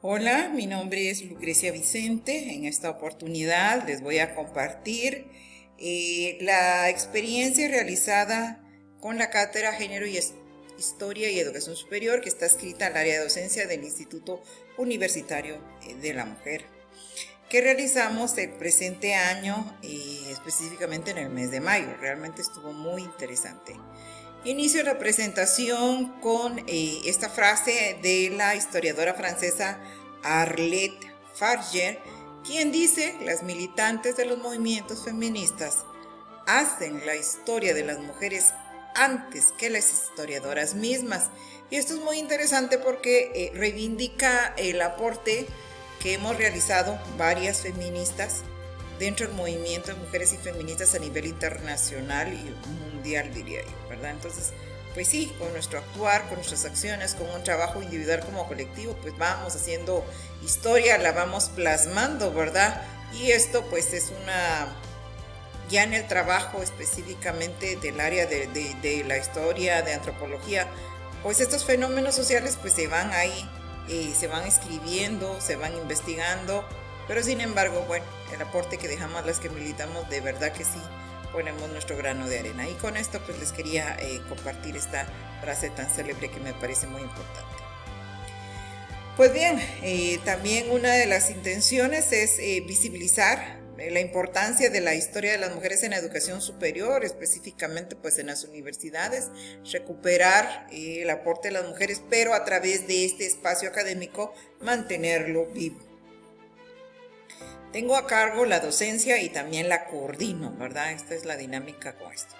Hola, mi nombre es Lucrecia Vicente. En esta oportunidad les voy a compartir eh, la experiencia realizada con la Cátedra Género y Historia y Educación Superior que está escrita al área de docencia del Instituto Universitario eh, de la Mujer que realizamos el presente año, y eh, específicamente en el mes de mayo. Realmente estuvo muy interesante. Inicio la presentación con eh, esta frase de la historiadora francesa Arlette Farger, quien dice, las militantes de los movimientos feministas hacen la historia de las mujeres antes que las historiadoras mismas. Y esto es muy interesante porque eh, reivindica el aporte que hemos realizado varias feministas dentro del movimiento de mujeres y feministas a nivel internacional y mundial, diría yo, ¿verdad? Entonces, pues sí, con nuestro actuar, con nuestras acciones, con un trabajo individual como colectivo, pues vamos haciendo historia, la vamos plasmando, ¿verdad? Y esto pues es una, ya en el trabajo específicamente del área de, de la historia, de antropología, pues estos fenómenos sociales pues se van ahí, eh, se van escribiendo, se van investigando, pero sin embargo, bueno, el aporte que dejamos las que militamos, de verdad que sí, ponemos nuestro grano de arena. Y con esto pues les quería eh, compartir esta frase tan célebre que me parece muy importante. Pues bien, eh, también una de las intenciones es visibilizar la importancia de la historia de las mujeres en educación superior, específicamente pues en las universidades, recuperar el aporte de las mujeres, pero a través de este espacio académico mantenerlo vivo. Tengo a cargo la docencia y también la coordino, ¿verdad? Esta es la dinámica con esto.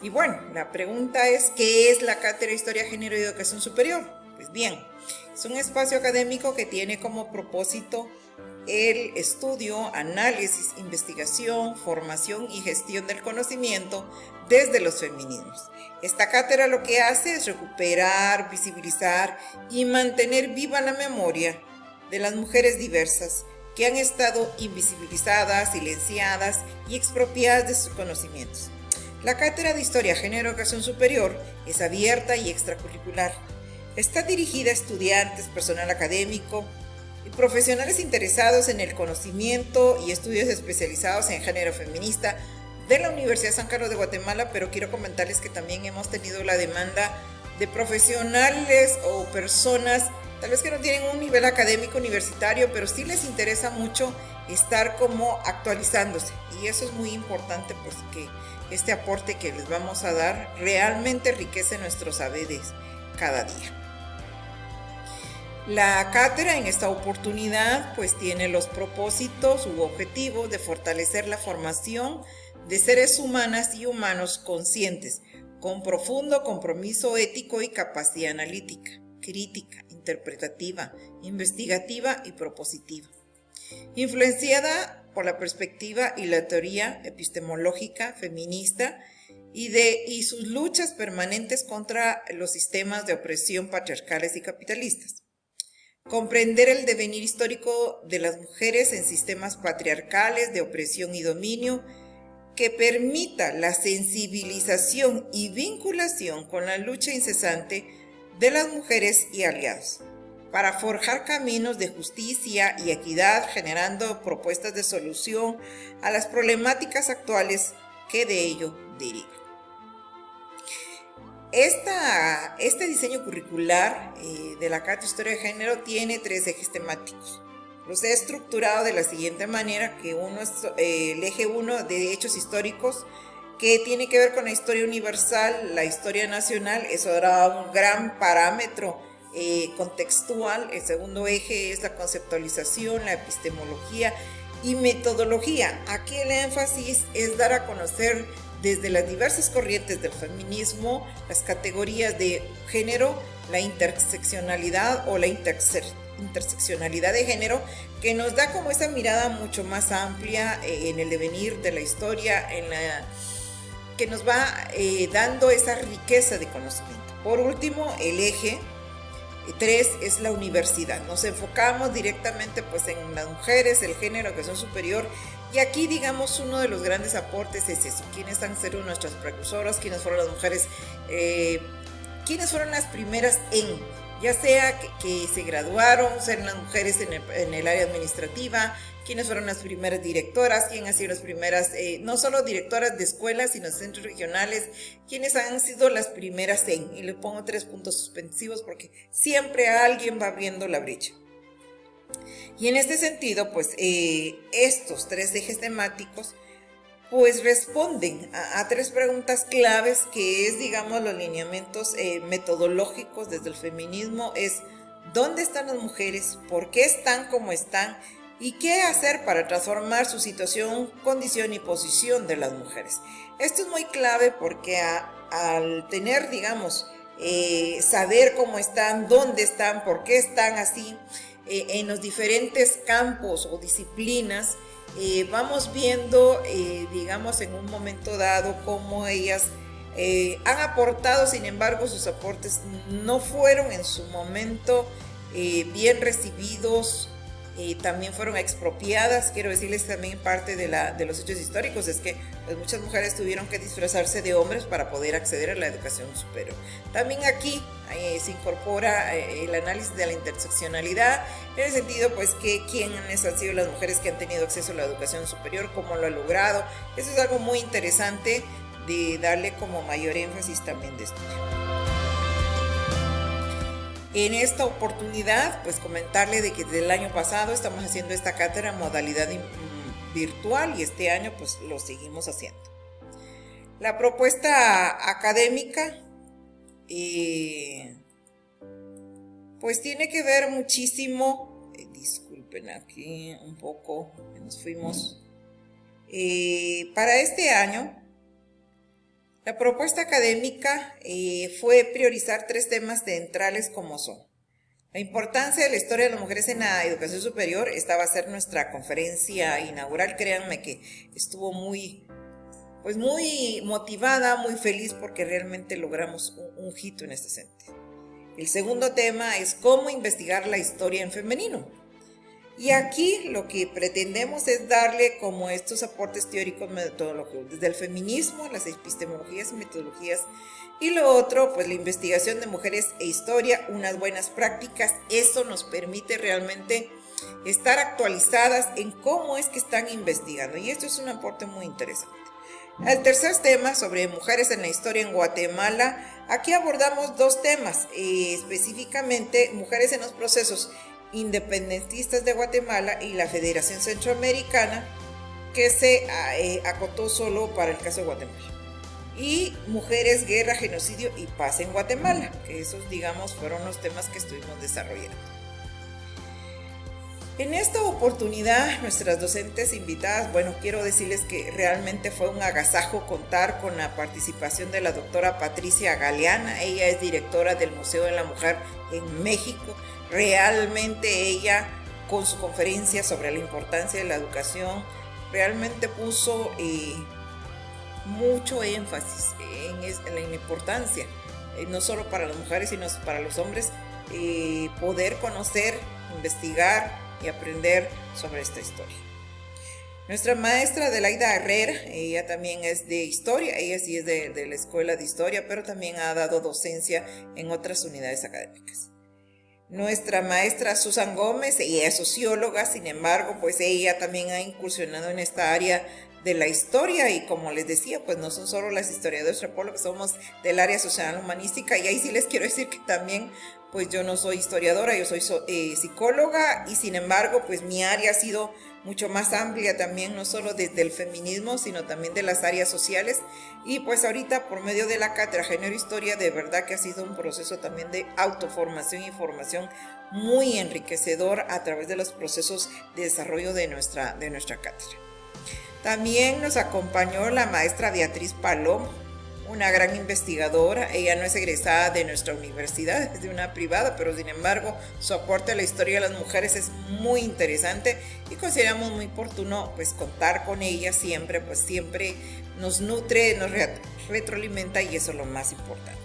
Y bueno, la pregunta es, ¿qué es la Cátedra Historia, Género y Educación Superior? Pues bien, es un espacio académico que tiene como propósito el estudio, análisis, investigación, formación y gestión del conocimiento desde los feminismos. Esta cátedra lo que hace es recuperar, visibilizar y mantener viva la memoria de las mujeres diversas que han estado invisibilizadas, silenciadas y expropiadas de sus conocimientos. La Cátedra de Historia Género Educación Superior es abierta y extracurricular. Está dirigida a estudiantes, personal académico y profesionales interesados en el conocimiento y estudios especializados en género feminista de la Universidad San Carlos de Guatemala, pero quiero comentarles que también hemos tenido la demanda de profesionales o personas tal vez que no tienen un nivel académico universitario, pero sí les interesa mucho estar como actualizándose. Y eso es muy importante porque este aporte que les vamos a dar realmente enriquece nuestros saberes cada día. La cátedra en esta oportunidad pues tiene los propósitos u objetivos de fortalecer la formación de seres humanas y humanos conscientes, con profundo compromiso ético y capacidad analítica, crítica, interpretativa, investigativa y propositiva. Influenciada por la perspectiva y la teoría epistemológica feminista y, de, y sus luchas permanentes contra los sistemas de opresión patriarcales y capitalistas. Comprender el devenir histórico de las mujeres en sistemas patriarcales de opresión y dominio que permita la sensibilización y vinculación con la lucha incesante de las mujeres y aliados, para forjar caminos de justicia y equidad generando propuestas de solución a las problemáticas actuales que de ello derivan. Este diseño curricular eh, de la Carta de Historia de Género tiene tres ejes temáticos. Los he estructurado de la siguiente manera, que uno es eh, el eje 1 de hechos históricos, que tiene que ver con la historia universal, la historia nacional, eso era un gran parámetro eh, contextual. El segundo eje es la conceptualización, la epistemología y metodología. Aquí el énfasis es dar a conocer desde las diversas corrientes del feminismo, las categorías de género, la interseccionalidad o la interseccionalidad de género, que nos da como esa mirada mucho más amplia eh, en el devenir de la historia, en la que nos va eh, dando esa riqueza de conocimiento. Por último, el eje 3 es la universidad. Nos enfocamos directamente pues en las mujeres, el género, que son superior. Y aquí, digamos, uno de los grandes aportes es eso. ¿Quiénes han sido nuestras precursoras? ¿Quiénes fueron las mujeres? Eh, ¿Quiénes fueron las primeras en ya sea que, se graduaron, ser las mujeres en el, área administrativa, quiénes fueron las primeras directoras, quién han sido las primeras, eh, no solo directoras de escuelas, sino centros regionales, quiénes han sido las primeras en, y le pongo tres puntos suspensivos porque siempre alguien va abriendo la brecha. Y en este sentido, pues eh, estos tres ejes temáticos pues responden a, tres preguntas claves que es, digamos, los lineamientos eh, metodológicos desde el feminismo, es dónde están las mujeres, por qué están como están y qué hacer para transformar su situación, condición y posición de las mujeres. Esto es muy clave porque al tener, digamos, eh, saber cómo están, dónde están, por qué están así, eh, en los diferentes campos o disciplinas, eh, vamos viendo, eh, digamos, en un momento dado cómo ellas han aportado, sin embargo, sus aportes no fueron en su momento bien recibidos también fueron expropiadas. Quiero decirles también parte de, la, de los hechos históricos es que pues, muchas mujeres tuvieron que disfrazarse de hombres para poder acceder a la educación superior. También aquí eh, se incorpora eh, el análisis de la interseccionalidad en el sentido pues que quiénes han sido las mujeres que han tenido acceso a la educación superior, cómo lo han logrado. Eso es algo muy interesante de darle como mayor énfasis también de estudio. En esta oportunidad, pues comentarle de que desde el año pasado estamos haciendo esta cátedra en modalidad mm, virtual y este año pues lo seguimos haciendo. La propuesta académica eh, pues tiene que ver muchísimo, eh, disculpen aquí un poco, nos fuimos, eh, para este año la propuesta académica eh, fue priorizar tres temas centrales como son la importancia de la historia de las mujeres en la educación superior. Esta va a ser nuestra conferencia inaugural. Créanme que estuvo muy, pues muy motivada, muy feliz porque realmente logramos un, un hito en este sentido. El segundo tema es cómo investigar la historia en femenino. Y aquí lo que pretendemos es darle como estos aportes teóricos metodológicos, desde el feminismo, las epistemologías y metodologías, y lo otro, pues la investigación de mujeres e historia, unas buenas prácticas, eso nos permite realmente estar actualizadas en cómo es que están investigando, y esto es un aporte muy interesante. El tercer tema sobre mujeres en la historia en Guatemala, aquí abordamos dos temas, eh, específicamente mujeres en los procesos independentistas de Guatemala y la Federación Centroamericana, que se eh, acotó solo para el caso de Guatemala. Y Mujeres, Guerra, Genocidio y Paz en Guatemala, que esos, digamos, fueron los temas que estuvimos desarrollando. En esta oportunidad, nuestras docentes invitadas, bueno, quiero decirles que realmente fue un agasajo contar con la participación de la doctora Patricia Galeana. Ella es directora del Museo de la Mujer en México realmente ella con su conferencia sobre la importancia de la educación, realmente puso eh, mucho énfasis en, la importancia, eh, no solo para las mujeres, sino para los hombres, eh, poder conocer, investigar y aprender sobre esta historia. Nuestra maestra Adelaida Herrera, ella también es de historia, ella sí es de la escuela de historia, pero también ha dado docencia en otras unidades académicas. Nuestra maestra Susan Gómez, ella es socióloga, sin embargo, pues ella también ha incursionado en esta área de la historia y como les decía, pues no son solo las historiadoras que somos del área social humanística y ahí sí les quiero decir que también pues yo no soy historiadora, yo soy eh, psicóloga y sin embargo pues mi área ha sido mucho más amplia también, no solo desde el feminismo, sino también de las áreas sociales. Y pues ahorita por medio de la cátedra Género Historia, de verdad que ha sido un proceso también de autoformación y formación muy enriquecedor a través de los procesos de desarrollo de nuestra, de nuestra cátedra. También nos acompañó la maestra Beatriz Palomo, una gran investigadora. Ella no es egresada de nuestra universidad, es de una privada, pero sin embargo su aporte a la historia de las mujeres es muy interesante y consideramos muy oportuno pues contar con ella siempre, pues siempre nos nutre, nos retroalimenta y eso es lo más importante.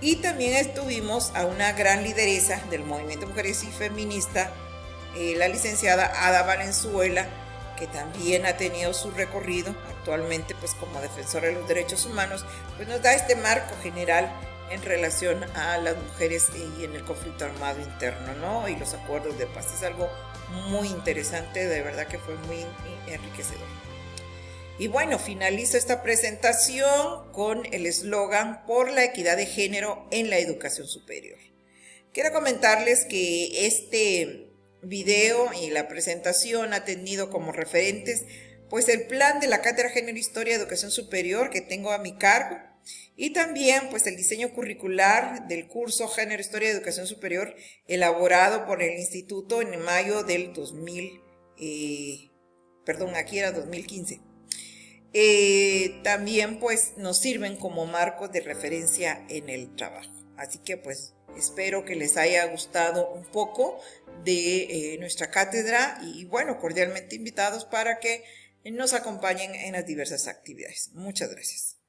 Y también estuvimos a una gran lideresa del movimiento Mujeres y Feminista, eh, la licenciada Ada Valenzuela, que también ha tenido su recorrido actualmente pues como defensora de los derechos humanos, pues nos da este marco general en relación a las mujeres y en el conflicto armado interno, ¿no? Y los acuerdos de paz. Es algo muy interesante, de verdad que fue muy enriquecedor. Y bueno, finalizo esta presentación con el eslogan por la equidad de género en la educación superior. Quiero comentarles que este video y la presentación ha tenido como referentes pues el plan de la Cátedra Género Historia Educación Superior que tengo a mi cargo y también pues el diseño curricular del curso Género Historia Educación Superior elaborado por el instituto en mayo del 2000, eh, perdón, aquí era 2015. Eh, también pues nos sirven como marcos de referencia en el trabajo. Así que pues espero que les haya gustado un poco de eh, nuestra cátedra y bueno, cordialmente invitados para que nos acompañen en las diversas actividades. Muchas gracias.